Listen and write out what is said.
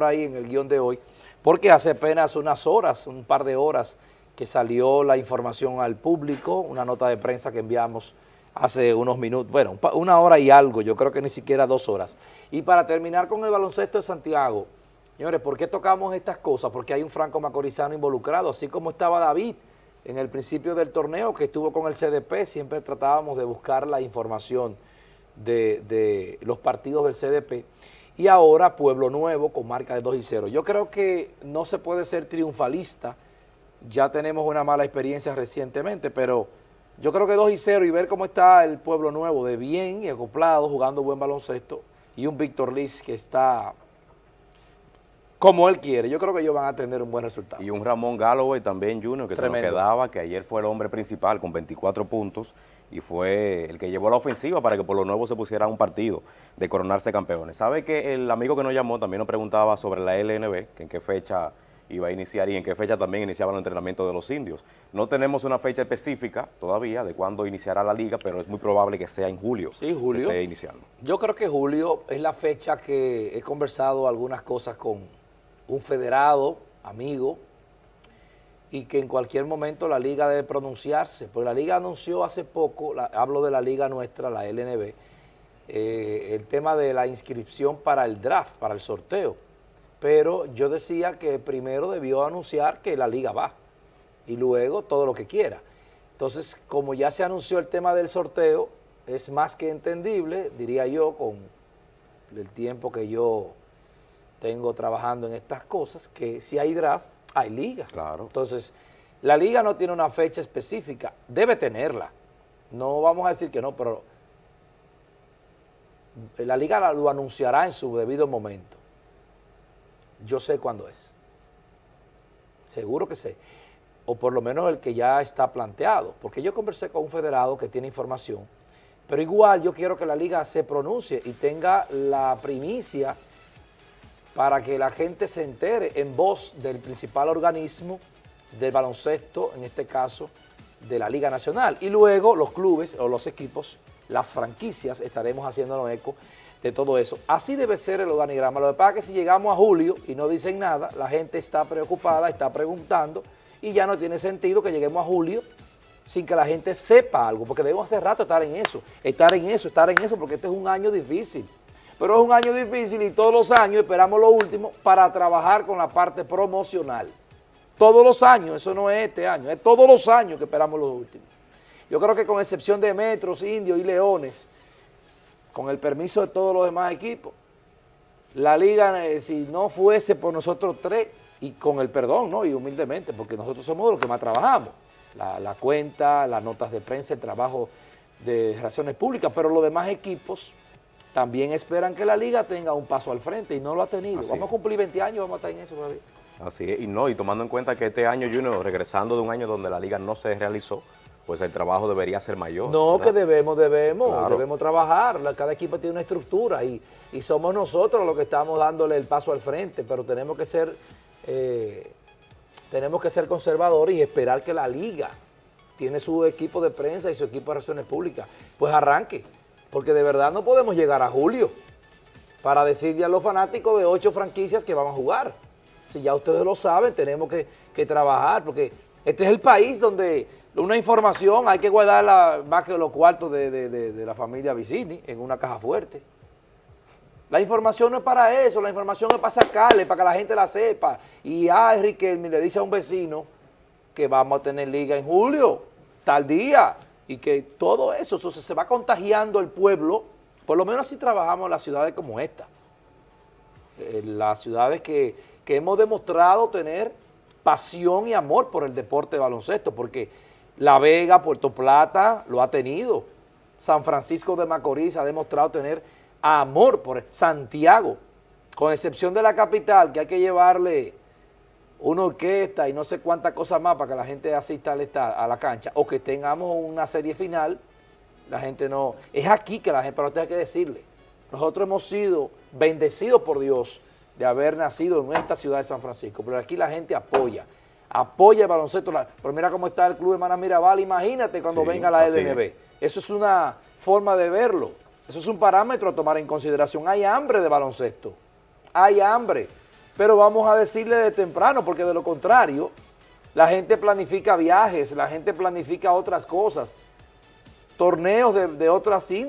por ahí en el guion de hoy, porque hace apenas unas horas, un par de horas, que salió la información al público, una nota de prensa que enviamos hace unos minutos, bueno, una hora y algo, yo creo que ni siquiera dos horas. Y para terminar con el baloncesto de Santiago, señores, ¿por qué tocamos estas cosas? Porque hay un franco macorizano involucrado, así como estaba David en el principio del torneo que estuvo con el CDP, siempre tratábamos de buscar la información de, de los partidos del CDP, y ahora Pueblo Nuevo con marca de 2 y 0. Yo creo que no se puede ser triunfalista, ya tenemos una mala experiencia recientemente, pero yo creo que 2 y 0 y ver cómo está el Pueblo Nuevo de bien y acoplado, jugando buen baloncesto, y un Víctor Liz que está como él quiere. Yo creo que ellos van a tener un buen resultado. Y un Ramón Galloway también, Junior, que se nos quedaba, que ayer fue el hombre principal con 24 puntos y fue el que llevó la ofensiva para que por lo nuevo se pusiera un partido de coronarse campeones. ¿Sabe que el amigo que nos llamó también nos preguntaba sobre la LNB, que en qué fecha iba a iniciar y en qué fecha también iniciaba el entrenamiento de los indios. No tenemos una fecha específica todavía de cuándo iniciará la liga, pero es muy probable que sea en julio. Sí, julio. esté iniciando. Yo creo que julio es la fecha que he conversado algunas cosas con un federado, amigo, y que en cualquier momento la liga debe pronunciarse. Porque la liga anunció hace poco, hablo de la liga nuestra, la LNB, eh, el tema de la inscripción para el draft, para el sorteo pero yo decía que primero debió anunciar que la liga va y luego todo lo que quiera. Entonces, como ya se anunció el tema del sorteo, es más que entendible, diría yo, con el tiempo que yo tengo trabajando en estas cosas, que si hay draft, hay liga. Claro. Entonces, la liga no tiene una fecha específica, debe tenerla. No vamos a decir que no, pero la liga lo anunciará en su debido momento yo sé cuándo es. Seguro que sé. O por lo menos el que ya está planteado. Porque yo conversé con un federado que tiene información, pero igual yo quiero que la liga se pronuncie y tenga la primicia para que la gente se entere en voz del principal organismo del baloncesto, en este caso de la Liga Nacional. Y luego los clubes o los equipos, las franquicias, estaremos haciéndonos eco de todo eso. Así debe ser el organigrama. Lo que pasa es que si llegamos a julio y no dicen nada, la gente está preocupada, está preguntando y ya no tiene sentido que lleguemos a julio sin que la gente sepa algo, porque debemos hace rato estar en eso, estar en eso, estar en eso, porque este es un año difícil. Pero es un año difícil y todos los años esperamos lo último para trabajar con la parte promocional. Todos los años, eso no es este año, es todos los años que esperamos lo último. Yo creo que con excepción de Metros, Indios y Leones, con el permiso de todos los demás equipos, la liga, eh, si no fuese por nosotros tres, y con el perdón, ¿no? Y humildemente, porque nosotros somos los que más trabajamos. La, cuenta, las notas de prensa, el trabajo de relaciones públicas, pero los demás equipos también esperan que la liga tenga un paso al frente y no lo ha tenido. vamos a cumplir 20 años, vamos a estar en eso todavía. Así es, y no, y tomando en cuenta que este año, Junior, regresando de un año donde la liga no se realizó, pues el trabajo debería ser mayor. No, que debemos, debemos, debemos trabajar, cada equipo tiene una estructura y, somos nosotros los que estamos dándole el paso al frente, pero tenemos que ser, eh, tenemos que ser conservadores y esperar que la liga tiene su equipo de prensa y su equipo de relaciones públicas, pues arranque, porque de verdad no podemos llegar a julio para decirle a los fanáticos de ocho franquicias que vamos a jugar. Si ya ustedes lo saben, tenemos que, que trabajar, porque este es el país donde una información hay que guardarla más que los cuartos de, la familia Vicini en una caja fuerte. La información no es para eso, la información es para sacarle, para que la gente la sepa. Y a Riquelme le dice a un vecino que vamos a tener liga en julio, tal día, y que todo eso, se va contagiando el pueblo, por lo menos así trabajamos en las ciudades como esta. En las ciudades que, que hemos demostrado tener pasión y amor por el deporte de baloncesto, porque la Vega, Puerto Plata lo ha tenido. San Francisco de Macorís ha demostrado tener amor por Santiago, con excepción de la capital, que hay que llevarle una orquesta y no sé cuántas cosas más para que la gente asista a la cancha, o que tengamos una serie final, la gente no... Es aquí que la gente, pero usted hay que decirle, nosotros hemos sido bendecidos por Dios de haber nacido en esta ciudad de San Francisco, pero aquí la gente apoya apoya el baloncesto. Pero mira cómo está el Club Hermana Mirabal, imagínate cuando venga la LNB. Eso es una forma de verlo. Eso es un parámetro a tomar en consideración. Hay hambre de baloncesto. Hay hambre. Pero vamos a decirle de temprano, porque de lo contrario, la gente planifica viajes, la gente planifica otras cosas, torneos de, de otras